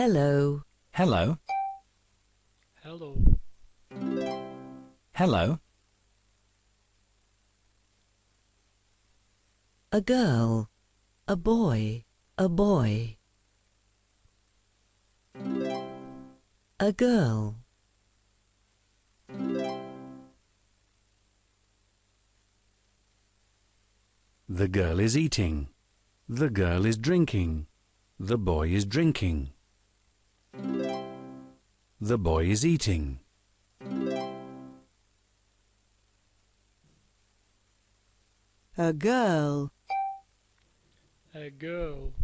Hello. Hello. Hello. Hello. A girl. A boy. A boy. A girl. The girl is eating. The girl is drinking. The boy is drinking. The boy is eating. A girl. A girl.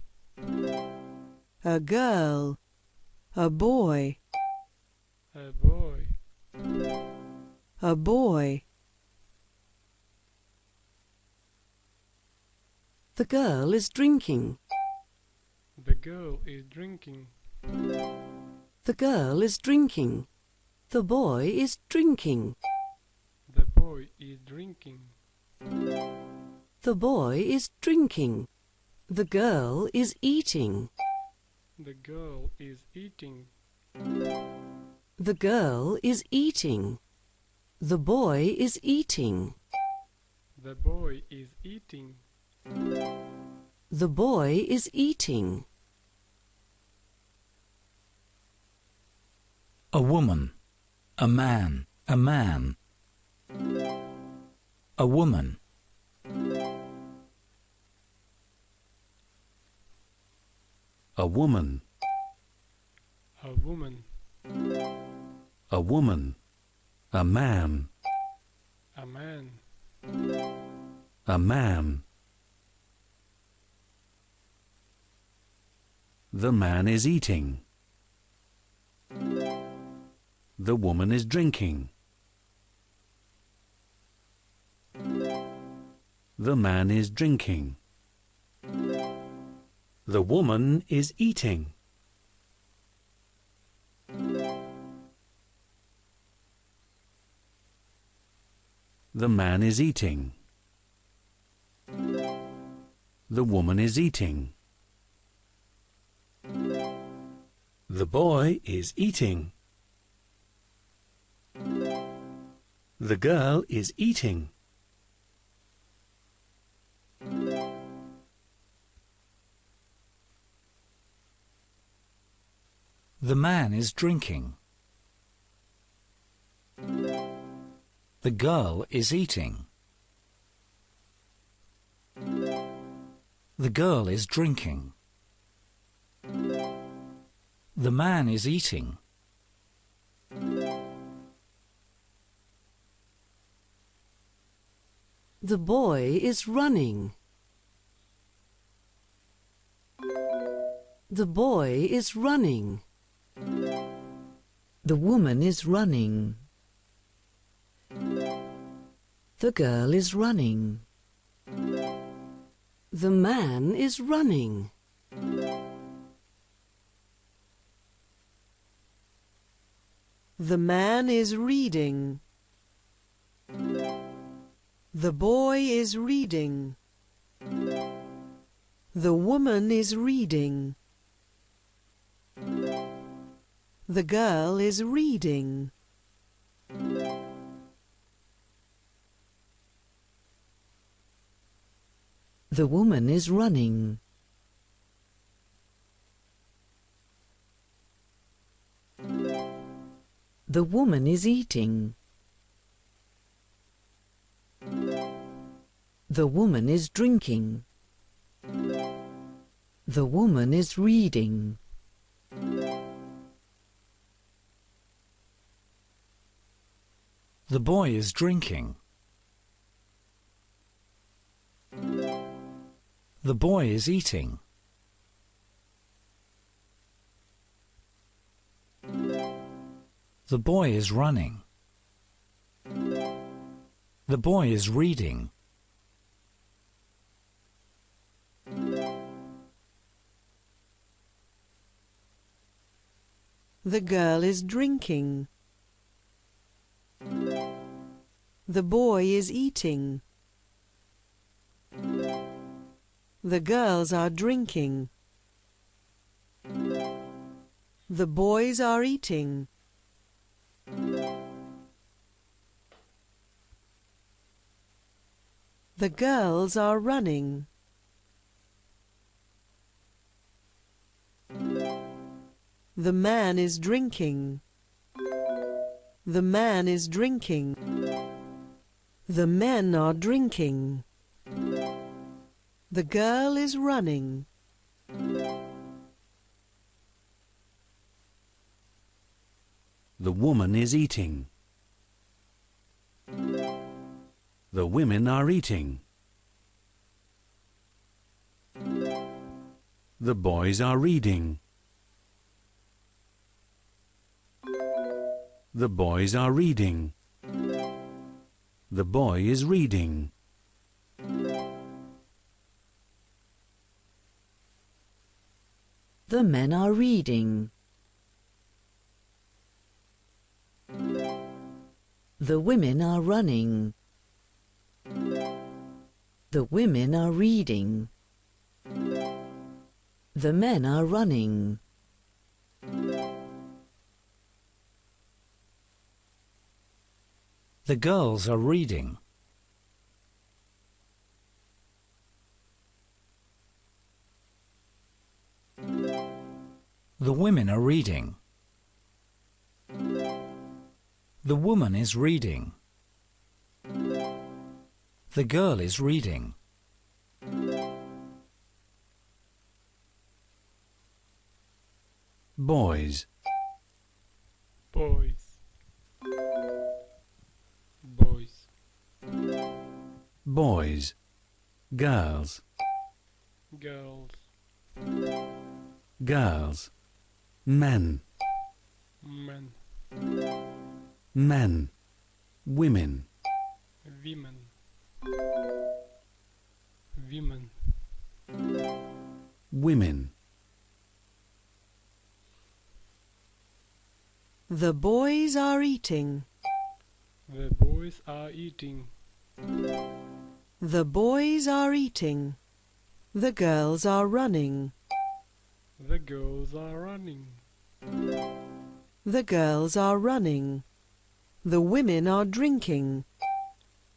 A girl. A boy. A boy. A boy. The girl is drinking. The girl is drinking. The girl is drinking. The boy is drinking. The boy is drinking. The boy is drinking. The girl is eating. The girl is eating. The girl is eating. The boy is eating. The boy is eating. The boy is eating. A woman. A man. A man. A woman. A woman. A woman. A woman. A man. A man. A man. The man is eating. The woman is drinking. The man is drinking. The woman is eating. The man is eating. The woman is eating. The boy is eating. The girl is eating. The man is drinking. The girl is eating. The girl is drinking. The man is eating. The boy is running. The boy is running. The woman is running. The girl is running. The man is running. The man is reading. The boy is reading. The woman is reading. The girl is reading. The woman is running. The woman is eating. The woman is drinking. The woman is reading. The boy is drinking. The boy is eating. The boy is running. The boy is reading. The girl is drinking. The boy is eating. The girls are drinking. The boys are eating. The girls are running. The man is drinking. The man is drinking. The men are drinking. The girl is running. The woman is eating. The women are eating. The boys are reading. The boys are reading. The boy is reading. The men are reading. The women are running. The women are reading. The men are running. The girls are reading. The women are reading. The woman is reading. The girl is reading. Boys, boys. Girls, girls girls. Men, men men. Women, women women women. The boys are eating. the boys are eating The boys are eating. The girls are running. the girls are running The girls are running. The women are drinking.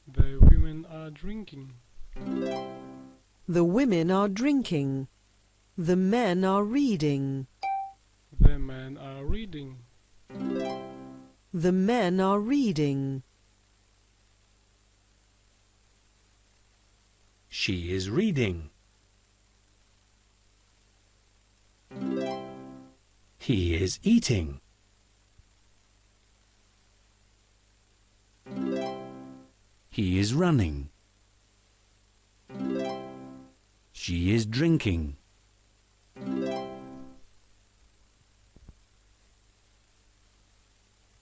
the women are drinking The women are drinking. The men are reading. the men are reading The men are reading. She is reading. He is eating. He is running. She is drinking.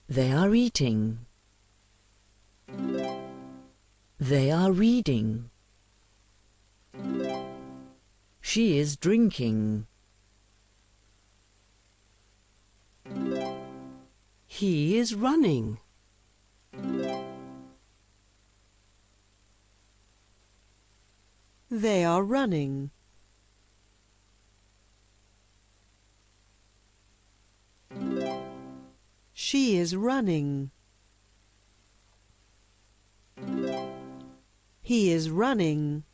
They are eating. They are reading. She is drinking. He is running. They are running. She is running. He is running.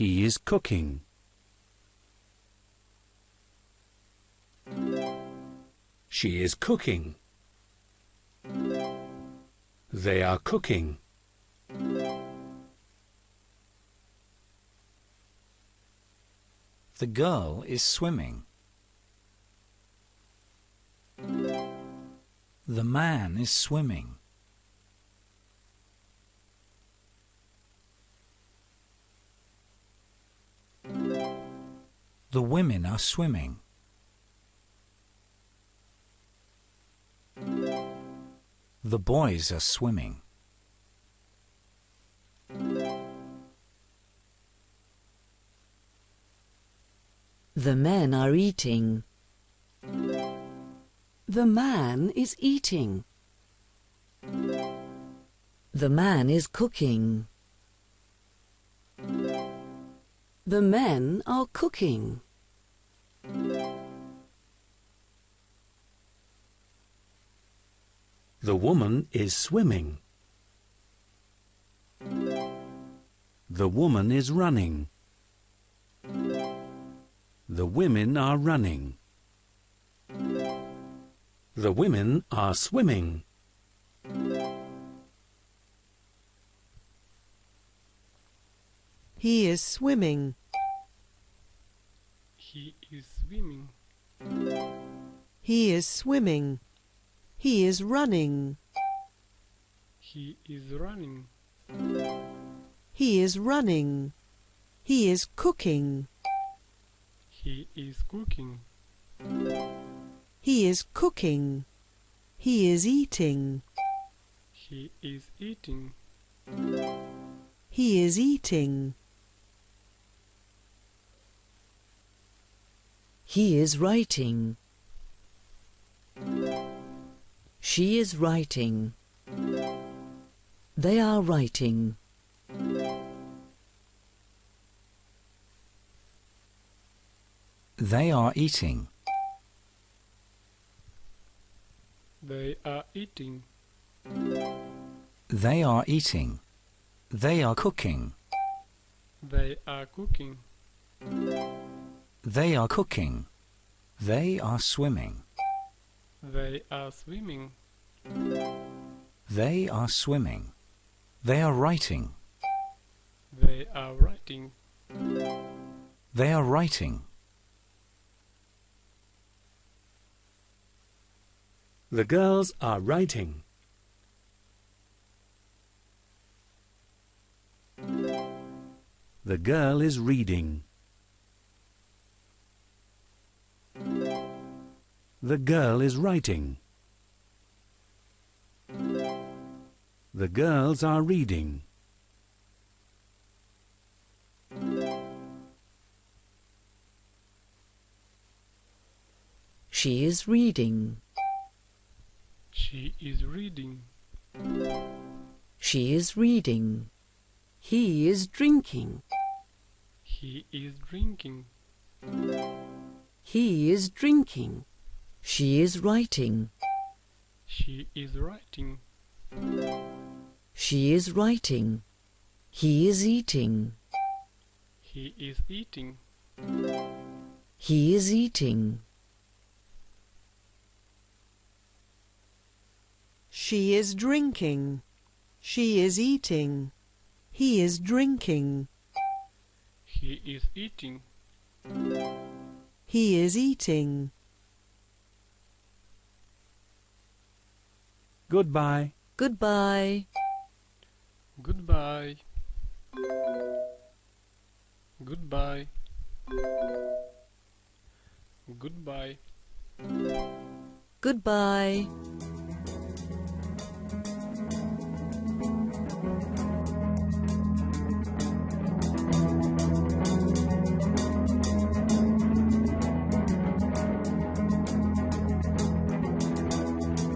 He is cooking. She is cooking. They are cooking. The girl is swimming. The man is swimming. The women are swimming. The boys are swimming. The men are eating. The man is eating. The man is cooking. The men are cooking. The woman is swimming. The woman is running. The women are running. The women are swimming. He is swimming. He is swimming. He is swimming. He is running. He is running. He is running. He is cooking. He is cooking. He is cooking. He is eating. He is eating. He is eating. He is writing. She is writing. They are writing. They are eating. They are eating. They are eating. They are cooking. They are cooking. They are cooking. They are swimming. They are swimming. They are swimming. They are writing. They are writing. They are writing. The girls are writing. The girl is reading. The girl is writing. The girls are reading. She is reading. She is reading. She is reading. He is drinking. He is drinking. He is drinking. She is writing. She is writing. She is writing. He is eating. He is eating. He is eating. She is drinking. She is eating. He is drinking. He is eating. He is eating. Goodbye. Goodbye. Goodbye. Goodbye. Goodbye. Goodbye.